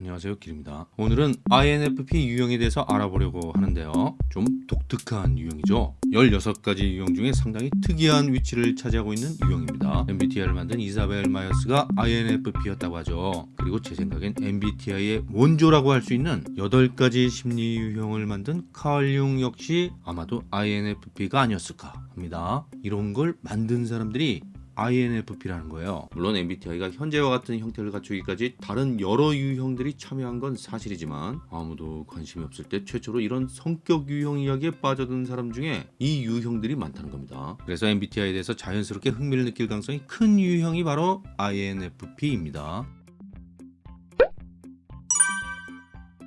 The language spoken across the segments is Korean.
안녕하세요 길입니다. 오늘은 INFP 유형에 대해서 알아보려고 하는데요. 좀 독특한 유형이죠. 16가지 유형 중에 상당히 특이한 위치를 차지하고 있는 유형입니다. MBTI를 만든 이사벨 마이어스가 INFP였다고 하죠. 그리고 제 생각엔 MBTI의 원조라고 할 수 있는 8가지 심리 유형을 만든 칼 융 역시 아마도 INFP가 아니었을까 합니다. 이런 걸 만든 사람들이 INFP라는 거예요. 물론 MBTI가 현재와 같은 형태를 갖추기까지 다른 여러 유형들이 참여한 건 사실이지만 아무도 관심이 없을 때 최초로 이런 성격 유형 이야기에 빠져든 사람 중에 이 유형들이 많다는 겁니다. 그래서 MBTI에 대해서 자연스럽게 흥미를 느낄 가능성이 큰 유형이 바로 INFP입니다.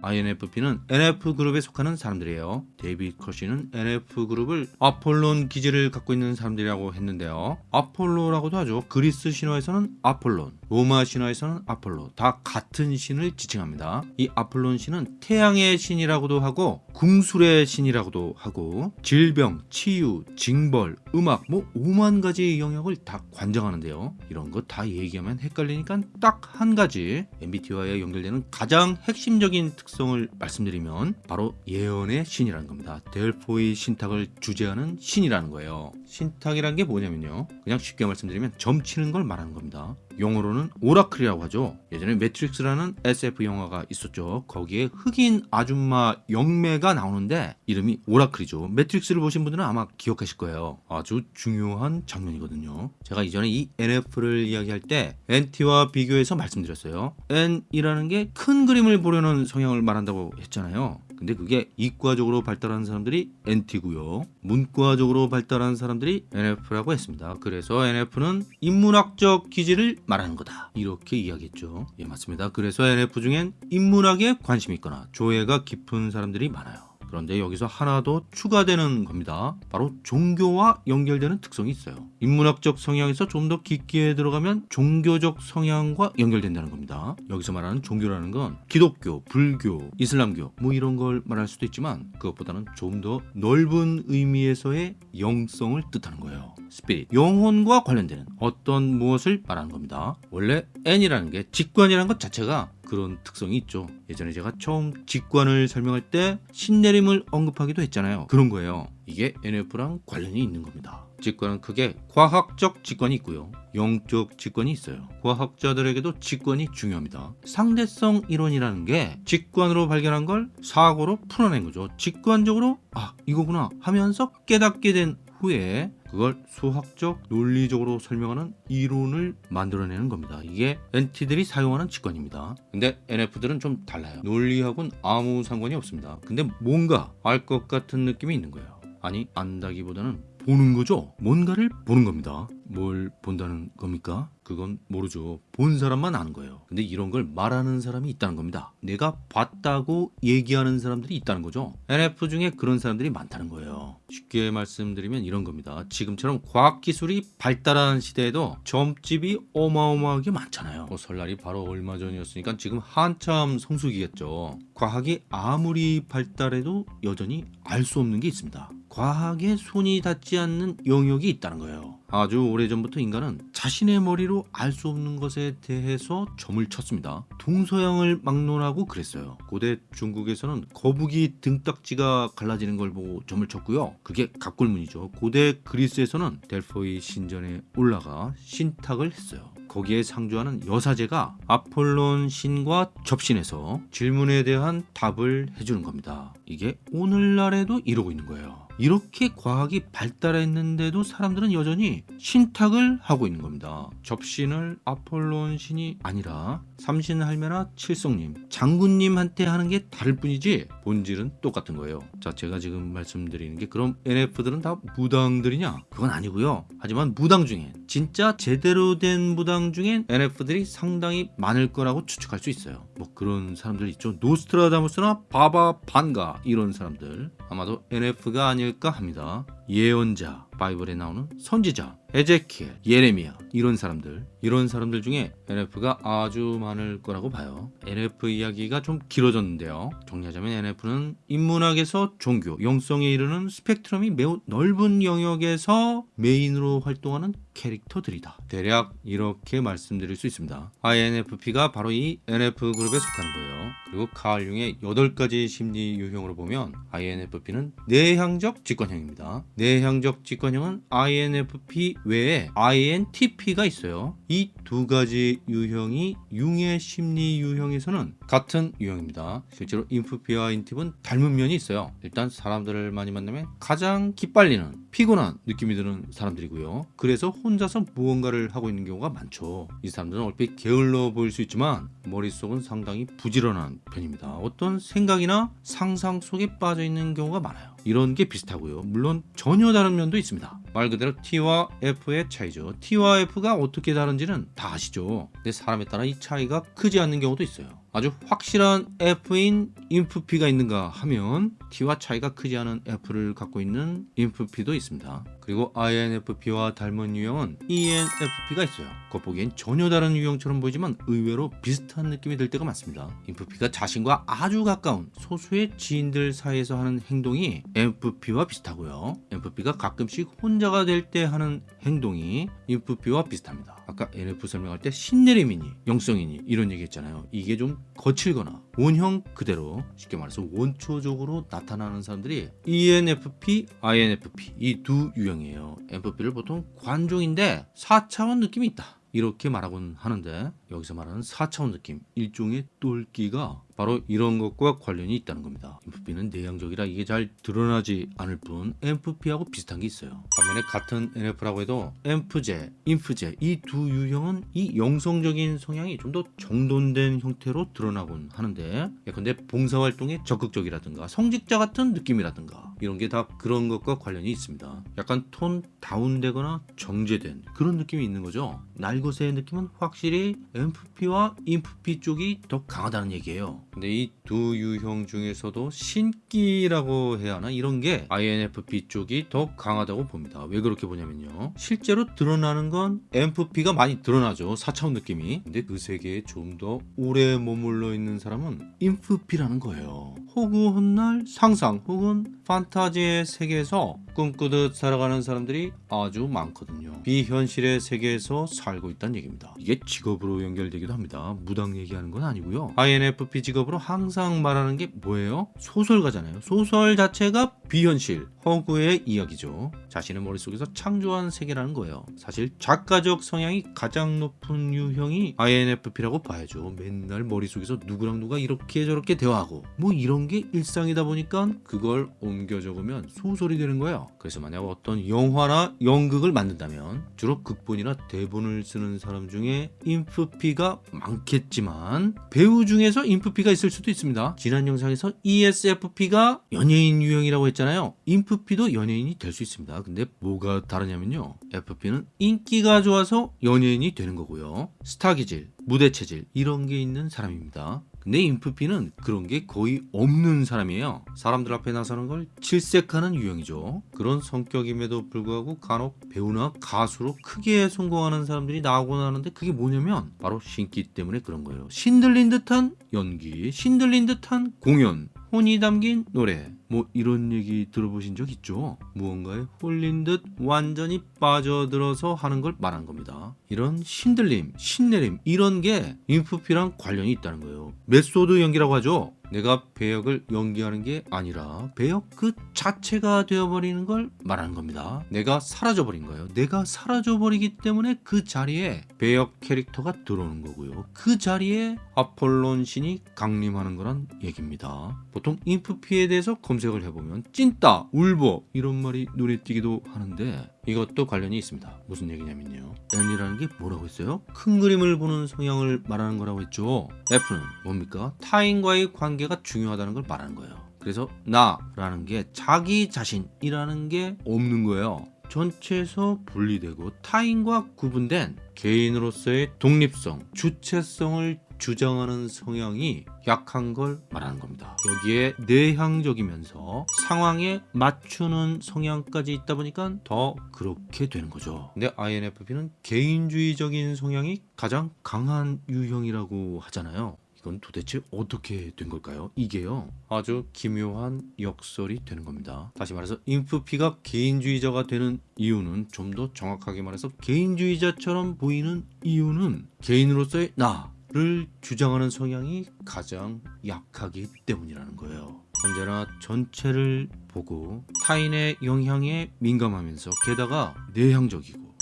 INFP는 NF그룹에 속하는 사람들이에요. 데이비드 커시는 NF그룹을 아폴론 기질을 갖고 있는 사람들이라고 했는데요. 아폴로라고도 하죠. 그리스 신화에서는 아폴론, 로마 신화에서는 아폴로 다 같은 신을 지칭합니다. 이 아폴론 신은 태양의 신이라고도 하고 궁술의 신이라고도 하고 질병, 치유, 징벌, 음악 뭐 5만 가지 영역을 다 관장하는데요. 이런 거 다 얘기하면 헷갈리니까 딱 한 가지 MBTI와 연결되는 가장 핵심적인 특성 을 말씀드리면 바로 예언의 신이라는 겁니다. 델포이 신탁을 주재하는 신이라는 거예요. 신탁이란 게 뭐냐면요. 그냥 쉽게 말씀드리면 점치는 걸 말하는 겁니다. 용어로는 오라클이라고 하죠. 예전에 매트릭스라는 SF 영화가 있었죠. 거기에 흑인 아줌마 영매가 나오는데 이름이 오라클이죠. 매트릭스를 보신 분들은 아마 기억하실 거예요. 아주 중요한 장면이거든요. 제가 이전에 이 NF를 이야기할 때 NT와 비교해서 말씀드렸어요. N이라는 게 큰 그림을 보려는 성향을 말한다고 했잖아요. 근데 그게 이과적으로 발달한 사람들이 NT고요. 문과적으로 발달한 사람들이 NF라고 했습니다. 그래서 NF는 인문학적 기질을 말하는 거다. 이렇게 이야기했죠. 예, 맞습니다. 그래서 NF 중엔 인문학에 관심이 있거나 조예가 깊은 사람들이 많아요. 그런데 여기서 하나 더 추가되는 겁니다. 바로 종교와 연결되는 특성이 있어요. 인문학적 성향에서 좀 더 깊게 들어가면 종교적 성향과 연결된다는 겁니다. 여기서 말하는 종교라는 건 기독교, 불교, 이슬람교 뭐 이런 걸 말할 수도 있지만 그것보다는 좀 더 넓은 의미에서의 영성을 뜻하는 거예요. 스피릿, 영혼과 관련되는 어떤 무엇을 말하는 겁니다. 원래 N이라는 게 직관이라는 것 자체가 그런 특성이 있죠. 예전에 제가 처음 직관을 설명할 때 신내림을 언급하기도 했잖아요. 그런 거예요. 이게 NF랑 관련이 있는 겁니다. 직관은 크게 과학적 직관이 있고요. 영적 직관이 있어요. 과학자들에게도 직관이 중요합니다. 상대성 이론이라는 게 직관으로 발견한 걸 사고로 풀어낸 거죠. 직관적으로 아 이거구나 하면서 깨닫게 된 후에 그걸 수학적 논리적으로 설명하는 이론을 만들어내는 겁니다. 이게 NT들이 사용하는 직관입니다. 근데 NF들은 좀 달라요. 논리하고는 아무 상관이 없습니다. 근데 뭔가 알 것 같은 느낌이 있는 거예요. 아니 안다기보다는 보는 거죠. 뭔가를 보는 겁니다 뭘 본다는 겁니까? 그건 모르죠. 본 사람만 아는 거예요. 근데 이런 걸 말하는 사람이 있다는 겁니다. 내가 봤다고 얘기하는 사람들이 있다는 거죠. NF 중에 그런 사람들이 많다는 거예요. 쉽게 말씀드리면 이런 겁니다. 지금처럼 과학기술이 발달한 시대에도 점집이 어마어마하게 많잖아요. 뭐 설날이 바로 얼마 전이었으니까 지금 한참 성수기겠죠. 과학이 아무리 발달해도 여전히 알 수 없는 게 있습니다. 과학에 손이 닿지 않는 영역이 있다는 거예요. 아주 오래전부터 인간은 자신의 머리로 알 수 없는 것에 대해서 점을 쳤습니다. 동서양을 막론하고 그랬어요. 고대 중국에서는 거북이 등딱지가 갈라지는 걸 보고 점을 쳤고요. 그게 갑골문이죠. 고대 그리스에서는 델포이 신전에 올라가 신탁을 했어요. 거기에 상주하는 여사제가 아폴론 신과 접신해서 질문에 대한 답을 해주는 겁니다. 이게 오늘날에도 이러고 있는 거예요. 이렇게 과학이 발달했는데도 사람들은 여전히 신탁을 하고 있는 겁니다. 접신을 아폴론 신이 아니라 삼신 할매나 칠성님, 장군님한테 하는 게 다를 뿐이지 본질은 똑같은 거예요. 자, 제가 지금 말씀드리는 게 그럼 NF들은 다 무당들이냐? 그건 아니고요. 하지만 무당 중에 진짜 제대로 된 무당 중엔 NF들이 상당히 많을 거라고 추측할 수 있어요. 뭐 그런 사람들 있죠. 노스트라다무스나 바바 반가 이런 사람들 아마도 NF가 아 닐까 합니다. 예언자, 바이블에 나오는 선지자, 에제키엘, 예레미야 이런 사람들 이런 사람들 중에 NF가 아주 많을 거라고 봐요. NF 이야기가 좀 길어졌는데요. 정리하자면 NF는 인문학에서 종교, 영성에 이르는 스펙트럼이 매우 넓은 영역에서 메인으로 활동하는 캐릭터들이다. 대략 이렇게 말씀드릴 수 있습니다. INFP가 바로 이 NF 그룹에 속하는 거예요. 그리고 칼 융의 8가지 심리 유형으로 보면 INFP는 내향적 직관형입니다. 내향적 직관 형은 INFP 외에 INTP가 있어요. 이 두 가지 유형이 융의 심리 유형에서는 같은 유형입니다. 실제로 인프피와 인팁은 닮은 면이 있어요. 일단 사람들을 많이 만나면 가장 기빨리는 피곤한 느낌이 드는 사람들이고요. 그래서 혼자서 무언가를 하고 있는 경우가 많죠. 이 사람들은 얼핏 게을러 보일 수 있지만 머릿속은 상당히 부지런한 편입니다. 어떤 생각이나 상상 속에 빠져 있는 경우가 많아요. 이런 게 비슷하고요. 물론 전혀 다른 면도 있습니다. 말 그대로 T와 F의 차이죠. T와 F가 어떻게 다른지는 다 아시죠. 근데 사람에 따라 이 차이가 크지 않는 경우도 있어요. 아주 확실한 F인 인프피가 있는가 하면 T와 차이가 크지 않은 F를 갖고 있는 인프피도 있습니다. 그리고 INFP와 닮은 유형은 ENFP가 있어요. 겉보기엔 전혀 다른 유형처럼 보이지만 의외로 비슷한 느낌이 들 때가 많습니다. 인프피가 자신과 아주 가까운 소수의 지인들 사이에서 하는 행동이 NFP와 비슷하고요. NFP가 가끔씩 혼자가 될 때 하는 행동이 인프피와 비슷합니다. 아까 NF 설명할 때 신내림이니 영성이니 이런 얘기 했잖아요. 이게 좀 거칠거나 원형 그대로 쉽게 말해서 원초적으로 나 타나는 사람들이 ENFP, INFP 이 두 유형이에요. NFP를 보통 관종인데 4차원 느낌이 있다. 이렇게 말하곤 하는데 여기서 말하는 4차원 느낌 일종의 똘끼가 바로 이런 것과 관련이 있다는 겁니다. 인프피는 내향적이라 이게 잘 드러나지 않을 뿐 NFP하고 비슷한 게 있어요. 반면에 같은 NF라고 해도 NFJ, 인프제 이두 유형은 이 영성적인 성향이 좀 더 정돈된 형태로 드러나곤 하는데 예컨대 봉사활동에 적극적이라든가 성직자 같은 느낌이라든가 이런 게 다 그런 것과 관련이 있습니다. 약간 톤 다운되거나 정제된 그런 느낌이 있는 거죠. 날것의 느낌은 확실히 NFP와 인프피 쪽이 더 강하다는 얘기예요. 근데 이 두 유형 중에서도 신기라고 해야 하나 이런 게 INFP 쪽이 더 강하다고 봅니다. 왜 그렇게 보냐면요. 실제로 드러나는 건 NFP가 많이 드러나죠. 4차원 느낌이. 근데 그 세계에 좀 더 오래 머물러 있는 사람은 인프피라는 거예요. 허구한 날 상상 혹은 판타지의 세계에서 꿈꾸듯 살아가는 사람들이 아주 많거든요. 비현실의 세계에서 살고 있다는 얘기입니다. 이게 직업으로 연결되기도 합니다. 무당 얘기하는 건 아니고요. INFP 직업 으로 항상 말하는 게 뭐예요? 소설가잖아요. 소설 자체가 비현실, 허구의 이야기죠. 자신의 머릿속에서 창조한 세계라는 거예요. 사실 작가적 성향이 가장 높은 유형이 INFP라고 봐야죠. 맨날 머릿속에서 누구랑 누가 이렇게 저렇게 대화하고 뭐 이런 게 일상이다 보니까 그걸 옮겨 적으면 소설이 되는 거예요. 그래서 만약 어떤 영화나 연극을 만든다면 주로 극본이나 대본을 쓰는 사람 중에 인프피가 많겠지만 배우 중에서 인프피가 있을 수도 있습니다. 지난 영상에서 ESFP가 연예인 유형이라고 했잖아요. 인프피도 연예인이 될 수 있습니다. 근데 뭐가 다르냐면요. FP는 인기가 좋아서 연예인이 되는 거고요. 스타 기질, 무대 체질 이런 게 있는 사람입니다. 근데 인프피는 그런 게 거의 없는 사람이에요. 사람들 앞에 나서는 걸 질색하는 유형이죠. 그런 성격임에도 불구하고 간혹 배우나 가수로 크게 성공하는 사람들이 나오곤 하는데 그게 뭐냐면 바로 신기 때문에 그런 거예요. 신들린 듯한 연기, 신들린 듯한 공연, 혼이 담긴 노래 뭐 이런 얘기 들어보신 적 있죠? 무언가에 홀린 듯 완전히 빠져들어서 하는 걸 말한 겁니다. 이런 신들림, 신내림 이런 게 인프피랑 관련이 있다는 거예요. 메소드 연기라고 하죠. 내가 배역을 연기하는 게 아니라 배역 그 자체가 되어버리는 걸 말하는 겁니다. 내가 사라져버린 거예요. 내가 사라져버리기 때문에 그 자리에 배역 캐릭터가 들어오는 거고요. 그 자리에 아폴론 신이 강림하는 거란 얘기입니다. 보통 인프피에 대해서 검색을 해보면 찐따, 울보 이런 말이 눈에 띄기도 하는데 이것도 관련이 있습니다. 무슨 얘기냐면요. N이라는 게 뭐라고 했어요? 큰 그림을 보는 성향을 말하는 거라고 했죠. F는 뭡니까? 타인과의 관계 가 중요하다는 걸 말하는 거예요. 그래서 나라는 게 자기 자신이라는 게 없는 거예요. 전체에서 분리되고 타인과 구분된 개인으로서의 독립성, 주체성을 주장하는 성향이 약한 걸 말하는 겁니다. 여기에 내향적이면서 상황에 맞추는 성향까지 있다 보니까 더 그렇게 되는 거죠. 근데 INFP는 개인주의적인 성향이 가장 강한 유형이라고 하잖아요. 이건 도대체 어떻게 된 걸까요? 이게요 아주 기묘한 역설이 되는 겁니다. 다시 말해서 인프피가 개인주의자가 되는 이유는 좀 더 정확하게 말해서 개인주의자처럼 보이는 이유는 개인으로서의 나를 주장하는 성향이 가장 약하기 때문이라는 거예요. 언제나 전체를 보고 타인의 영향에 민감하면서 게다가 내향적이고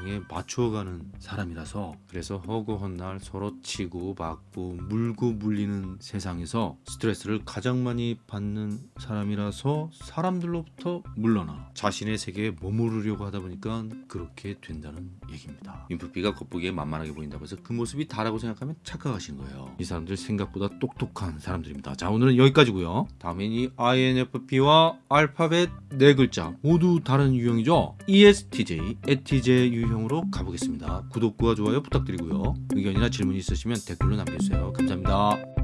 상황에 맞춰가는 사람이라서 그래서 허구한 날 서로 치고 받고 물고 물리는 세상에서 스트레스를 가장 많이 받는 사람이라서 사람들로부터 물러나 자신의 세계에 머무르려고 하다 보니까 그렇게 된다는 얘기입니다. 인프피가 겉보기에 만만하게 보인다고 해서 그 모습이 다라고 생각하면 착각하신 거예요. 이 사람들 생각보다 똑똑한 사람들입니다. 자 오늘은 여기까지고요. 다음엔 이 INFP와 알파벳 네 글자 모두 다른 유형이죠. ESTJ, ETJ 유형 으로 가보겠습니다. 구독과 좋아요 부탁드리고요. 의견이나 질문 있으시면 댓글로 남겨주세요. 감사합니다.